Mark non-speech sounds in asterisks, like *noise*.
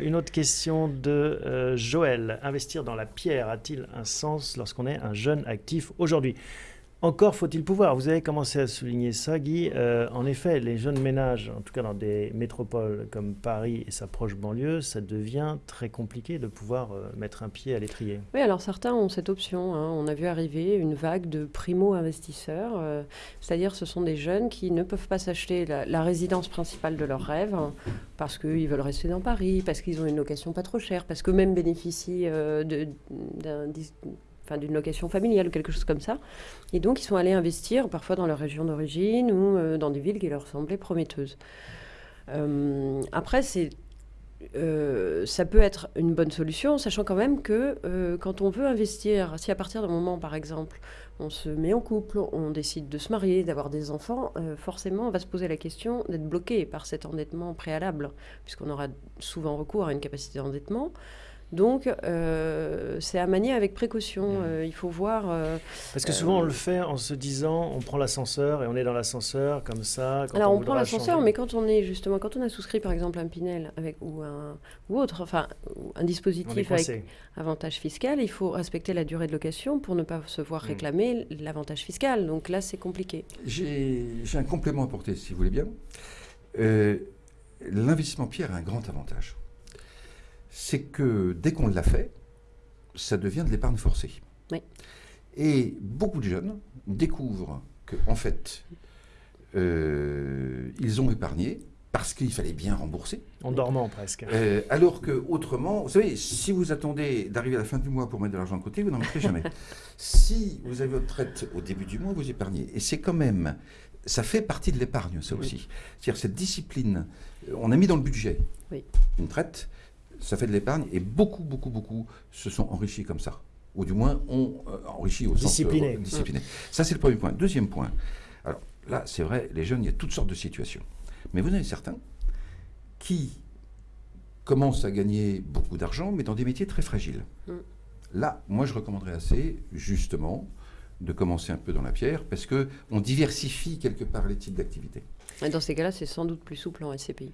Une autre question de euh, Joël. Investir dans la pierre a-t-il un sens lorsqu'on est un jeune actif aujourd'hui? Encore faut-il pouvoir. Vous avez commencé à souligner ça, Guy. Euh, en effet, les jeunes ménages, en tout cas dans des métropoles comme Paris et sa proche banlieue, ça devient très compliqué de pouvoir euh, mettre un pied à l'étrier. Oui, alors certains ont cette option. Hein. On a vu arriver une vague de primo-investisseurs, euh, c'est-à-dire ce sont des jeunes qui ne peuvent pas s'acheter la, résidence principale de leurs rêves hein, parce qu'ils veulent rester dans Paris, parce qu'ils ont une location pas trop chère, parce qu'eux-mêmes bénéficient d'un d'une location familiale ou quelque chose comme ça. Et donc, ils sont allés investir parfois dans leur région d'origine ou euh, dans des villes qui leur semblaient prometteuses. Euh, après, c'est euh, ça peut être une bonne solution, sachant quand même que quand on veut investir, si à partir d'un moment, par exemple, on se met en couple, on décide de se marier, d'avoir des enfants, forcément, on va se poser la question d'être bloqué par cet endettement préalable, puisqu'on aura souvent recours à une capacité d'endettement. Donc, euh, c'est à manier avec précaution. Mmh. Euh, il faut voir. Euh, Parce que souvent, on le fait en se disant on prend l'ascenseur et on est dans l'ascenseur comme ça. alors, on, prend l'ascenseur, mais quand on est justement, quand on a souscrit par exemple un Pinel avec, ou, un, ou autre, enfin, un dispositif avec avantage fiscal, il faut respecter la durée de location pour ne pas se voir mmh. réclamer l'avantage fiscal. Donc là, c'est compliqué. J'ai un complément à apporter, si vous voulez bien. L'investissement pierre a un grand avantage c'est que dès qu'on l'a fait, ça devient de l'épargne forcée. Et beaucoup de jeunes découvrent qu'en en fait, euh, ils ont épargné parce qu'il fallait bien rembourser. En dormant presque. Euh, alors que autrement, vous savez, si vous attendez d'arriver à la fin du mois pour mettre de l'argent de côté, vous n'en mettrez *laughs* jamais. si vous avez votre traite au début du mois, vous épargnez. Et c'est quand même, ça fait partie de l'épargne, ça aussi. C'est-à-dire cette discipline, on a mis dans le budget une traite, ça fait de l'épargne et beaucoup, beaucoup, beaucoup se sont enrichis comme ça. Ou du moins ont euh, enrichi au discipliné. sens euh, discipliné. Ça, c'est le premier point. Deuxième point. Alors là, c'est vrai, les jeunes, il y a toutes sortes de situations. Mais vous en avez certains qui commencent à gagner beaucoup d'argent, mais dans des métiers très fragiles. Mm. Là, moi, je recommanderais assez, justement, de commencer un peu dans la pierre, parce qu'on diversifie quelque part les types d'activités. Dans ces cas-là, c'est sans doute plus souple en SCPI.